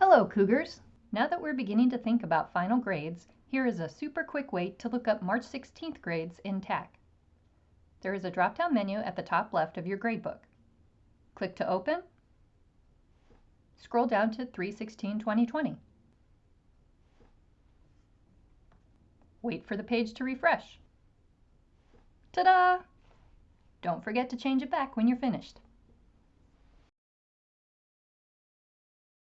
Hello, Cougars! Now that we're beginning to think about final grades, here is a super quick way to look up March 16th grades in TAC. There is a drop-down menu at the top left of your gradebook. Click to open. Scroll down to 3-16-2020. Wait for the page to refresh. Ta-da! Don't forget to change it back when you're finished.